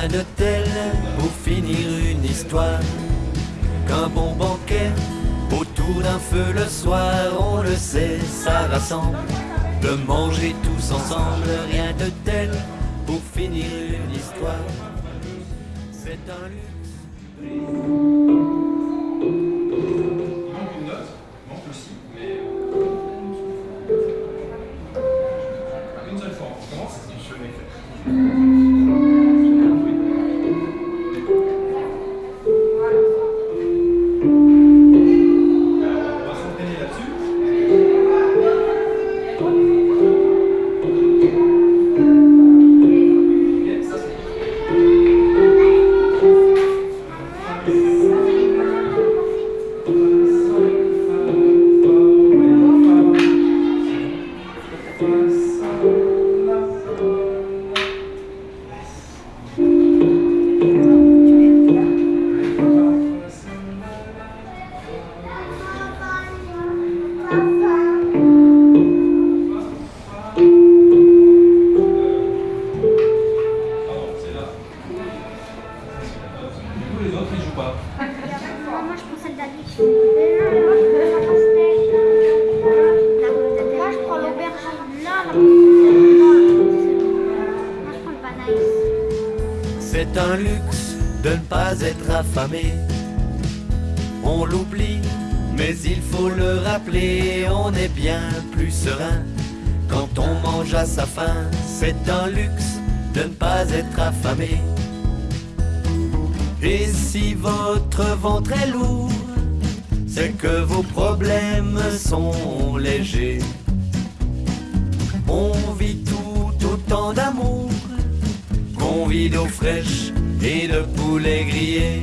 Rien de tel pour finir une histoire qu'un bon banquet autour d'un feu le soir, on le sait, ça rassemble. De manger tous ensemble, rien de tel pour finir une histoire. C'est un luxe. C'est un luxe de ne pas être affamé. On l'oublie, mais il faut le rappeler, on est bien plus serein quand on mange à sa faim. C'est un luxe de ne pas être affamé. Et si votre ventre est lourd, c'est que vos problèmes sont légers. On vit tout autant d'amour qu'on vit d'eau fraîche et de poulet grillé.